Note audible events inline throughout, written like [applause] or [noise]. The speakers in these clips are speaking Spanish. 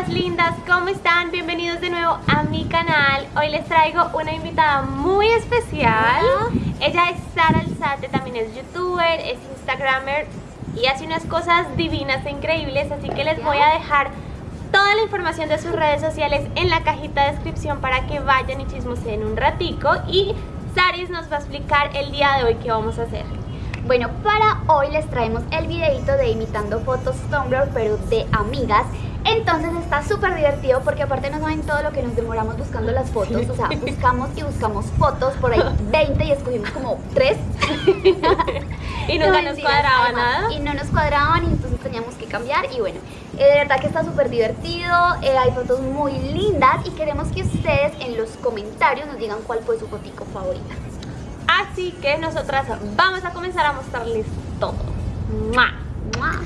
Hola lindas, ¿cómo están? Bienvenidos de nuevo a mi canal. Hoy les traigo una invitada muy especial. Ella es Sara Alzate, también es youtuber, es instagramer Y hace unas cosas divinas e increíbles Así que les voy a dejar toda la información de sus redes sociales en la cajita de descripción Para que vayan y chismoseen un ratico Y Saris nos va a explicar el día de hoy qué vamos a hacer. Bueno, para hoy les traemos el videito de imitando fotos Tumblr, pero de amigas entonces está súper divertido porque aparte no saben todo lo que nos demoramos buscando las fotos. O sea, buscamos y buscamos fotos, por ahí [laughs] 20 y escogimos como 3 [laughs] Y nunca nos cuadraba nada. Y no nos cuadraban y entonces teníamos que cambiar y bueno eh, de verdad que está súper divertido, eh, hay fotos muy lindas y queremos que ustedes en los comentarios nos digan cuál fue su fotico favorita. Así que nosotras vamos a comenzar a mostrarles todo. ¡Mua! ¡Mua!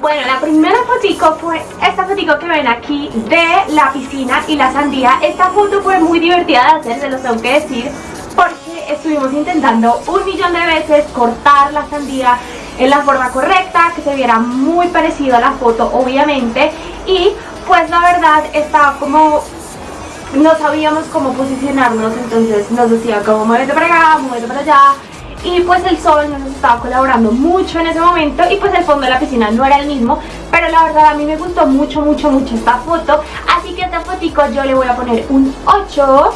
Bueno, la primera fotico fue esta fotico que ven aquí de la piscina y la sandía. Esta foto fue muy divertida de hacer, se los tengo que decir, porque estuvimos intentando un millón de veces cortar la sandía en la forma correcta, que se viera muy parecido a la foto, obviamente, y pues la verdad estaba como no sabíamos cómo posicionarnos, entonces nos decía como muévete para acá, muévete para allá y pues el sol no nos estaba colaborando mucho en ese momento y pues el fondo de la piscina no era el mismo pero la verdad a mí me gustó mucho mucho mucho esta foto. Así que a esta fotico yo le voy a poner un 8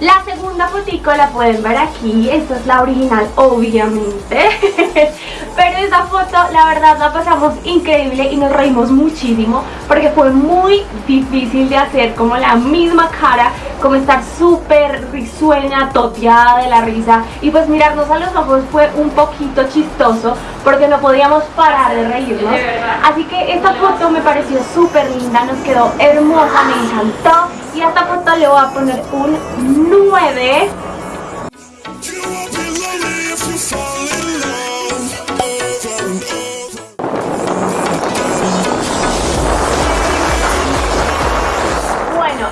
La segunda fotico la pueden ver aquí, esta es la original obviamente Pero esta foto la verdad la pasamos increíble y nos reímos muchísimo Porque fue muy difícil de hacer como la misma cara Como estar súper risueña, toteada de la risa. Y pues mirarnos a los ojos fue un poquito chistoso Porque no podíamos parar de reírnos. Así que esta foto me pareció súper linda, nos quedó hermosa, me encantó. Y a esta foto le voy a poner un 9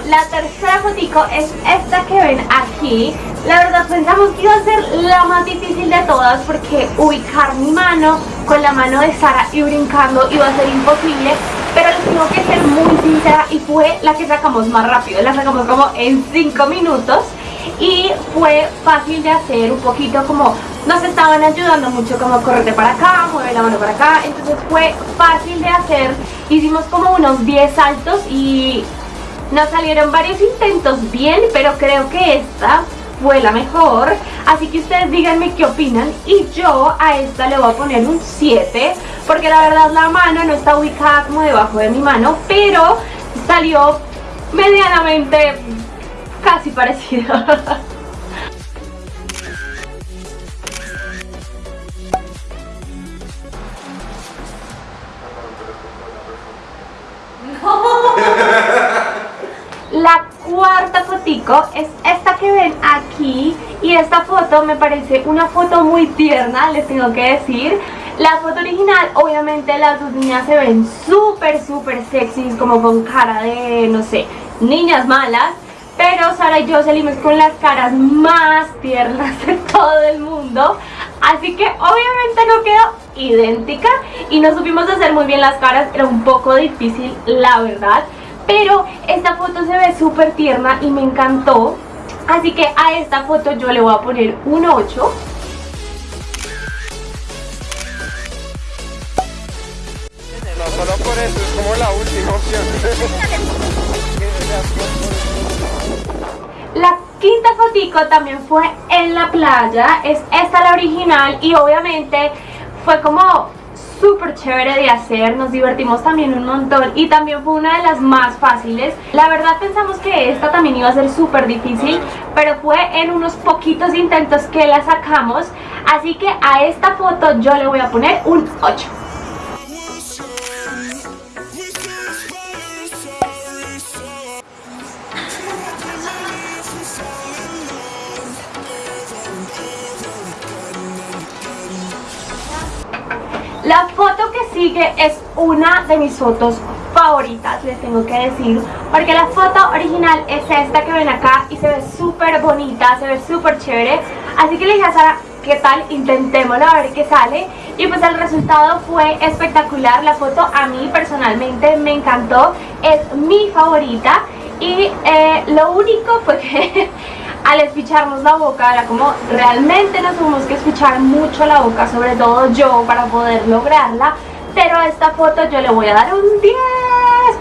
La tercera fotico es esta que ven aquí. La verdad pensamos que iba a ser la más difícil de todas porque ubicar mi mano con la mano de Sara y brincando iba a ser imposible pero les tengo que ser muy sincera y fue la que sacamos más rápido, la sacamos como en 5 minutos y fue fácil de hacer, un poquito como nos estaban ayudando mucho como correte para acá, mueve la mano para acá, entonces fue fácil de hacer, hicimos como unos 10 saltos y nos salieron varios intentos bien, pero creo que esta fue la mejor. Así que ustedes díganme qué opinan Y yo a esta le voy a poner un 7 Porque la verdad la mano no está ubicada como debajo de mi mano Pero salió medianamente casi parecido [laughs] La cuarta fotico es esta que ven aquí y esta foto me parece una foto muy tierna, les tengo que decir. La foto original, obviamente las dos niñas se ven súper, súper sexys, como con cara de, no sé, niñas malas. Pero Sara y yo salimos con las caras más tiernas de todo el mundo. Así que obviamente no quedó idéntica y no supimos hacer muy bien las caras, era un poco difícil la verdad. Pero esta foto se ve súper tierna y me encantó. Así que a esta foto yo le voy a poner un 8. No, solo por eso, es como la última opción. La quinta fotico también fue en la playa, es esta la original y obviamente fue como súper chévere de hacer, nos divertimos también un montón y también fue una de las más fáciles. La verdad pensamos que esta también iba a ser súper difícil, pero fue en unos poquitos intentos que la sacamos, así que a esta foto yo le voy a poner un 8. Que sigue es una de mis fotos favoritas, les tengo que decir, porque la foto original es esta que ven acá y se ve súper bonita, se ve súper chévere. Así que le dije a Sara, ¿qué tal? Intentémoslo a ver qué sale. Y pues el resultado fue espectacular, la foto a mí personalmente me encantó, es mi favorita. Y eh, lo único fue que [laughs] al esficharnos la boca era como realmente nos tuvimos que esfichar mucho la boca, sobre todo yo para poder lograrla. Pero a esta foto yo le voy a dar un 10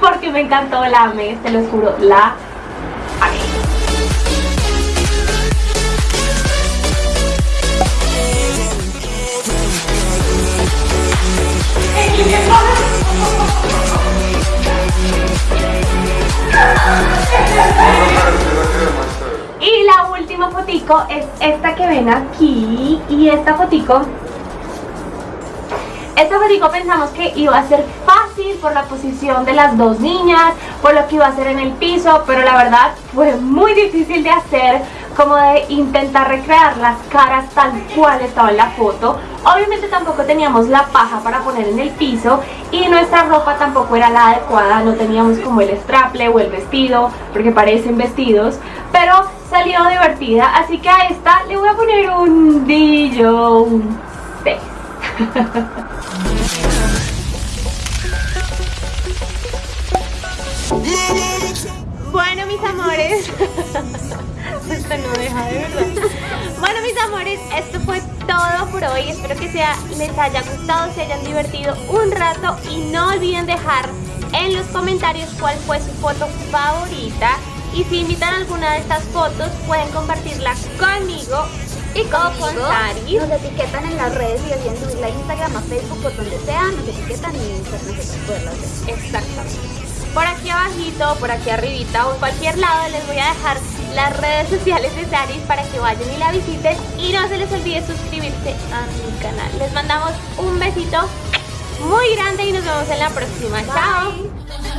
porque me encantó, la amé, te lo juro, la es esta que ven aquí y esta fotico esta fotico pensamos que iba a ser fácil por la posición de las dos niñas, por lo que iba a hacer en el piso, pero la verdad fue muy difícil de hacer, como de intentar recrear las caras tal cual estaba en la foto. Obviamente tampoco teníamos la paja para poner en el piso y nuestra ropa tampoco era la adecuada, no teníamos como el straple o el vestido, porque parecen vestidos, pero salió divertida, así que a esta le voy a poner un dillo, un 6. Bueno, mis amores. Esto no deja de verdad. Bueno, mis amores, esto fue todo por hoy. Espero que sea, les haya gustado, se hayan divertido un rato. Y no olviden dejar en los comentarios cuál fue su foto favorita. Y si invitan alguna de estas fotos, pueden compartirla conmigo y con Sari. Nos etiquetan en las redes y olviden subirla a Instagram, a Facebook, por donde sea, nos etiquetan y nosotros poderlas ver. Exactamente. Por aquí abajito, por aquí arribita o en cualquier lado les voy a dejar las redes sociales de Saris para que vayan y la visiten y no se les olvide suscribirse a mi canal. Les mandamos un besito muy grande y nos vemos en la próxima. Chao.